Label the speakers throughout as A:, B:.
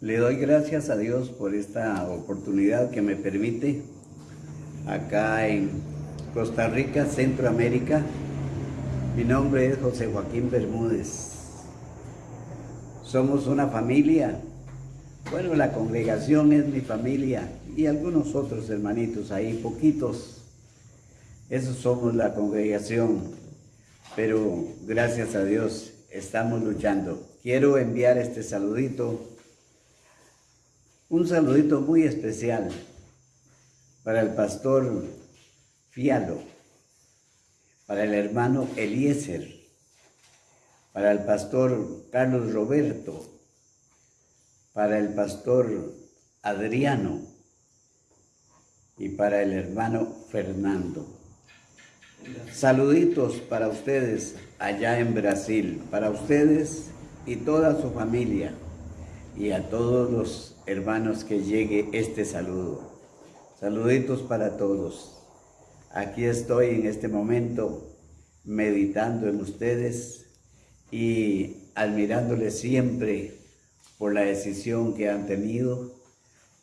A: Le doy gracias a Dios por esta oportunidad que me permite acá en Costa Rica, Centroamérica. Mi nombre es José Joaquín Bermúdez. Somos una familia. Bueno, la congregación es mi familia y algunos otros hermanitos ahí, poquitos. Esos somos la congregación. Pero gracias a Dios estamos luchando. Quiero enviar este saludito un saludito muy especial para el pastor Fialo, para el hermano Eliezer, para el pastor Carlos Roberto, para el pastor Adriano y para el hermano Fernando. Saluditos para ustedes allá en Brasil, para ustedes y toda su familia y a todos los hermanos que llegue este saludo. Saluditos para todos. Aquí estoy en este momento meditando en ustedes y admirándoles siempre por la decisión que han tenido,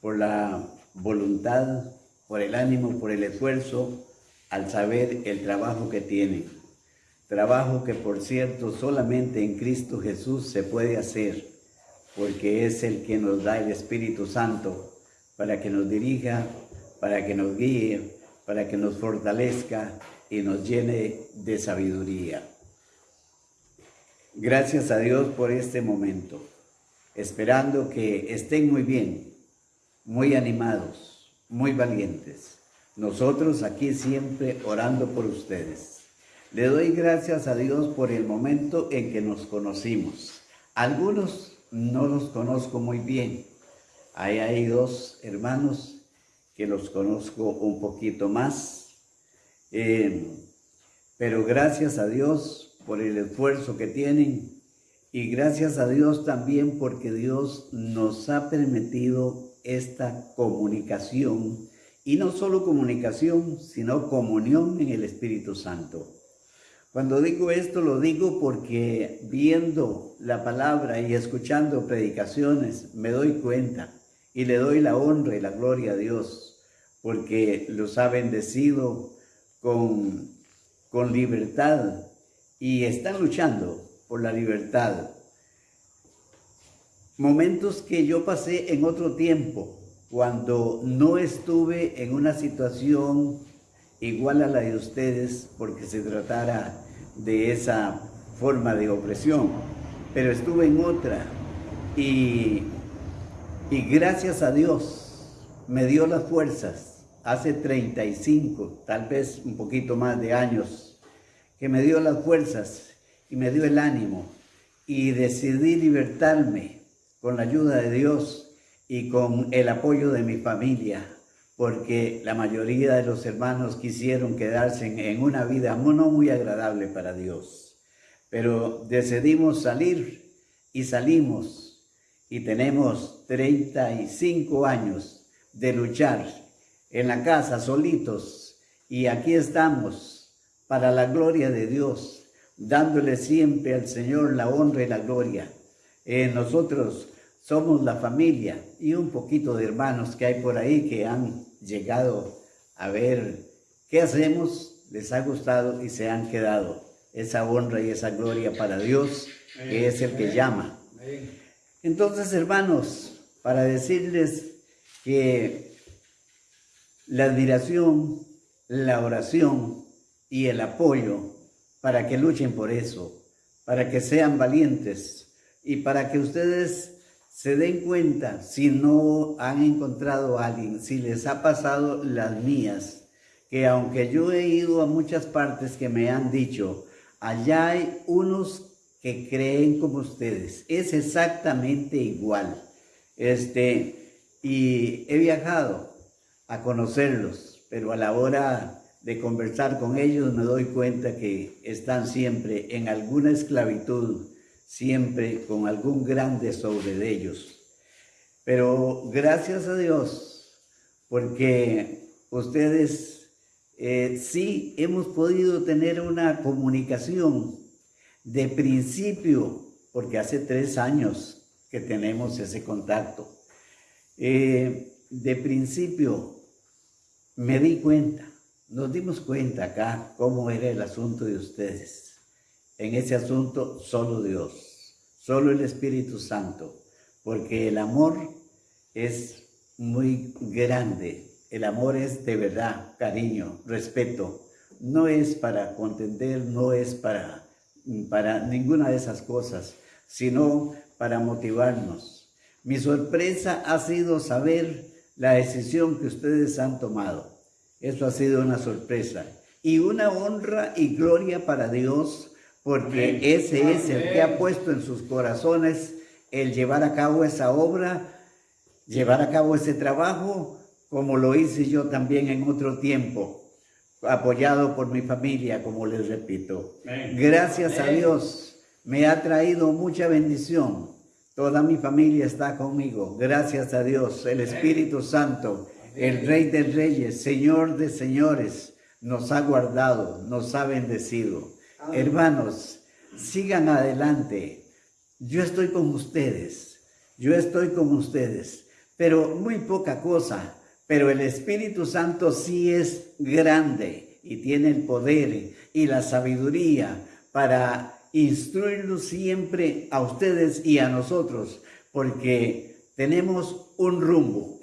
A: por la voluntad, por el ánimo, por el esfuerzo, al saber el trabajo que tienen. Trabajo que, por cierto, solamente en Cristo Jesús se puede hacer porque es el que nos da el Espíritu Santo para que nos dirija, para que nos guíe, para que nos fortalezca y nos llene de sabiduría. Gracias a Dios por este momento, esperando que estén muy bien, muy animados, muy valientes. Nosotros aquí siempre orando por ustedes. Le doy gracias a Dios por el momento en que nos conocimos. Algunos no los conozco muy bien. Ahí hay dos hermanos que los conozco un poquito más. Eh, pero gracias a Dios por el esfuerzo que tienen y gracias a Dios también porque Dios nos ha permitido esta comunicación y no solo comunicación, sino comunión en el Espíritu Santo. Cuando digo esto lo digo porque viendo la palabra y escuchando predicaciones me doy cuenta y le doy la honra y la gloria a Dios porque los ha bendecido con, con libertad y están luchando por la libertad. Momentos que yo pasé en otro tiempo, cuando no estuve en una situación igual a la de ustedes porque se tratara de esa forma de opresión, pero estuve en otra y, y gracias a Dios me dio las fuerzas hace 35, tal vez un poquito más de años, que me dio las fuerzas y me dio el ánimo y decidí libertarme con la ayuda de Dios y con el apoyo de mi familia porque la mayoría de los hermanos quisieron quedarse en, una vida no muy agradable para Dios. Pero decidimos salir y salimos y tenemos 35 años de luchar en la casa solitos y aquí estamos para la gloria de Dios, dándole siempre al Señor la honra y la gloria. Eh, nosotros somos la familia y un poquito de hermanos que hay por ahí que han llegado a ver qué hacemos, les ha gustado y se han quedado. Esa honra y esa gloria para Dios, que es el que llama. Entonces, hermanos, para decirles que la admiración, la oración y el apoyo para que luchen por eso, para que sean valientes y para que ustedes se den cuenta si no han encontrado a alguien, si les ha pasado las mías, que aunque yo he ido a muchas partes que me han dicho, allá hay unos que creen como ustedes, es exactamente igual. Este, y he viajado a conocerlos, pero a la hora de conversar con ellos me doy cuenta que están siempre en alguna esclavitud, siempre con algún grande sobre de ellos. Pero gracias a Dios, porque ustedes eh, sí hemos podido tener una comunicación de principio, porque hace tres años que tenemos ese contacto. Eh, de principio me di cuenta, nos dimos cuenta acá cómo era el asunto de ustedes. En ese asunto solo Dios, solo el Espíritu Santo, porque el amor es muy grande, el amor es de verdad, cariño, respeto, no es para contender, no es para, para ninguna de esas cosas, sino para motivarnos. Mi sorpresa ha sido saber la decisión que ustedes han tomado. Eso ha sido una sorpresa y una honra y gloria para Dios, porque ese es el que ha puesto en sus corazones el llevar a cabo esa obra, llevar a cabo ese trabajo, como lo hice yo también en otro tiempo apoyado por mi familia, como les repito. Gracias a Dios, me ha traído mucha bendición. Toda mi familia está conmigo. Gracias a Dios, el Espíritu Santo, el Rey de Reyes, Señor de Señores, nos ha guardado, nos ha bendecido. Hermanos, sigan adelante. Yo estoy con ustedes. Yo estoy con ustedes. Pero muy poca cosa pero el Espíritu Santo sí es grande y tiene el poder y la sabiduría para instruirnos siempre a ustedes y a nosotros, porque tenemos un rumbo.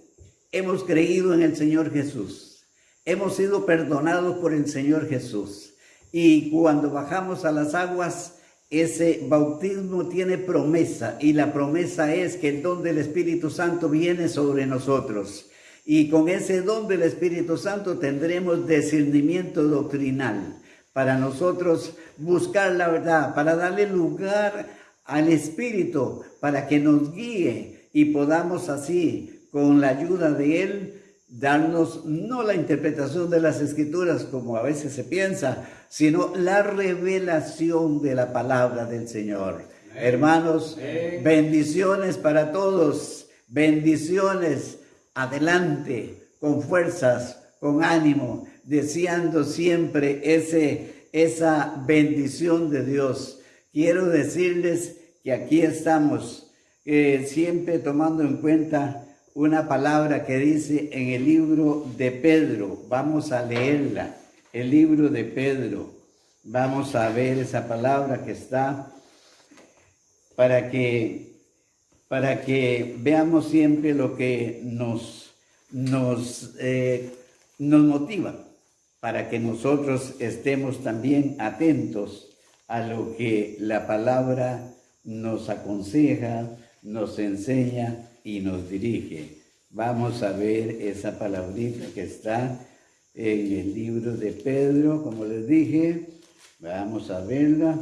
A: Hemos creído en el Señor Jesús. Hemos sido perdonados por el Señor Jesús. Y cuando bajamos a las aguas, ese bautismo tiene promesa y la promesa es que el don del Espíritu Santo viene sobre nosotros. Y con ese don del Espíritu Santo tendremos discernimiento doctrinal para nosotros buscar la verdad, para darle lugar al Espíritu, para que nos guíe y podamos así, con la ayuda de Él, darnos no la interpretación de las Escrituras como a veces se piensa, sino la revelación de la palabra del Señor. Hermanos, bendiciones para todos, bendiciones adelante, con fuerzas, con ánimo, deseando siempre ese, esa bendición de Dios. Quiero decirles que aquí estamos eh, siempre tomando en cuenta una palabra que dice en el libro de Pedro. Vamos a leerla, el libro de Pedro. Vamos a ver esa palabra que está para que para que veamos siempre lo que nos, nos, eh, nos motiva, para que nosotros estemos también atentos a lo que la palabra nos aconseja, nos enseña y nos dirige. Vamos a ver esa palabrita que está en el libro de Pedro, como les dije. Vamos a verla.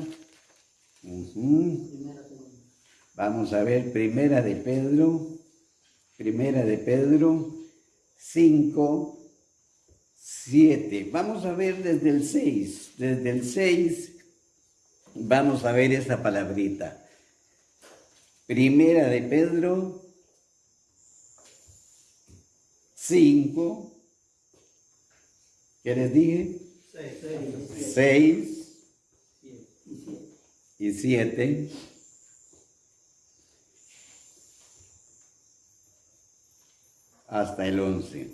A: Vamos a ver Primera de Pedro, Primera de Pedro 5, 7. Vamos a ver desde el 6, desde el 6 vamos a ver esa palabrita. Primera de Pedro 5, ¿qué les dije? 6 y 7. hasta el 11.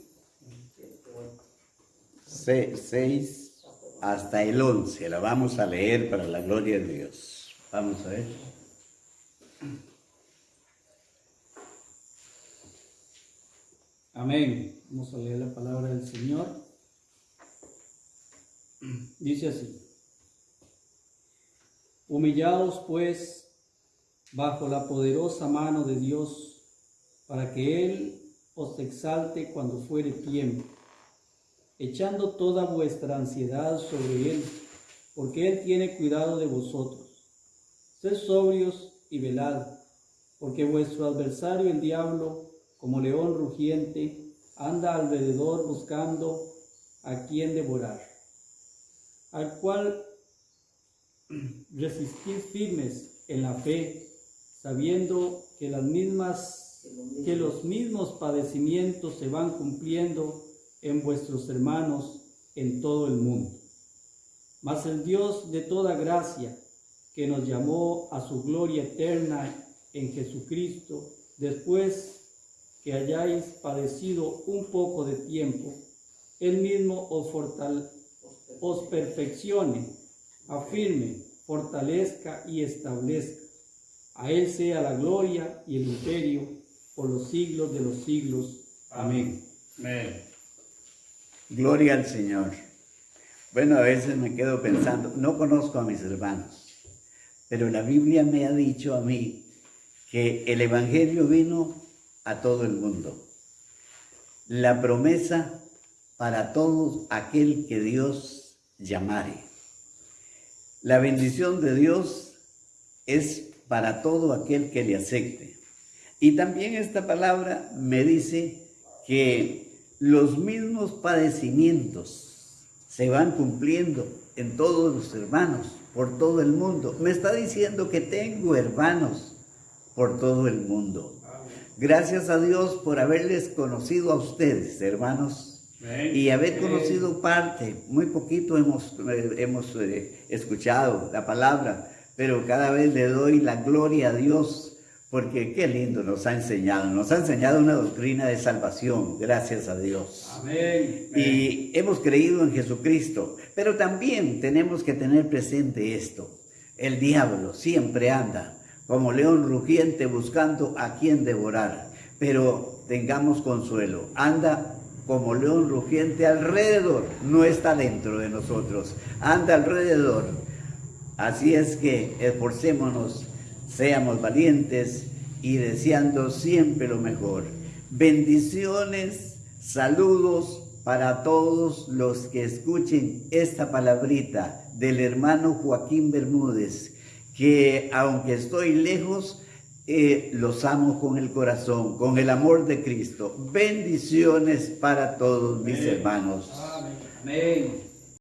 A: 6 hasta el 11. La vamos a leer para la gloria de Dios. Vamos a ver.
B: Amén. Vamos a leer la palabra del Señor. Dice así. Humillados pues bajo la poderosa mano de Dios, para que Él os exalte cuando fuere tiempo, echando toda vuestra ansiedad sobre Él, porque Él tiene cuidado de vosotros. Sed sobrios y velad, porque vuestro adversario el diablo, como león rugiente, anda alrededor buscando a quien devorar, al cual resistid firmes en la fe, sabiendo que las mismas que los mismos padecimientos se van cumpliendo en vuestros hermanos en todo el mundo. Mas el Dios de toda gracia, que nos llamó a su gloria eterna en Jesucristo, después que hayáis padecido un poco de tiempo, Él mismo os, fortale os perfeccione, afirme, fortalezca y establezca. A Él sea la gloria y el imperio por los siglos de los siglos. Amén.
A: Amén. Gloria al Señor. Bueno, a veces me quedo pensando, no conozco a mis hermanos, pero la Biblia me ha dicho a mí que el Evangelio vino a todo el mundo. La promesa para todo aquel que Dios llamare. La bendición de Dios es para todo aquel que le acepte. Y también esta palabra me dice que los mismos padecimientos se van cumpliendo en todos los hermanos, por todo el mundo. Me está diciendo que tengo hermanos por todo el mundo. Gracias a Dios por haberles conocido a ustedes, hermanos, y haber conocido parte. Muy poquito hemos, eh, hemos eh, escuchado la palabra, pero cada vez le doy la gloria a Dios porque qué lindo nos ha enseñado, nos ha enseñado una doctrina de salvación, gracias a Dios. Amén. Y hemos creído en Jesucristo, pero también tenemos que tener presente esto. El diablo siempre anda como león rugiente buscando a quien devorar, pero tengamos consuelo, anda como león rugiente alrededor, no está dentro de nosotros, anda alrededor. Así es que esforcémonos Seamos valientes y deseando siempre lo mejor. Bendiciones, saludos para todos los que escuchen esta palabrita del hermano Joaquín Bermúdez, que aunque estoy lejos, eh, los amo con el corazón, con el amor de Cristo. Bendiciones para todos mis hermanos. Amén.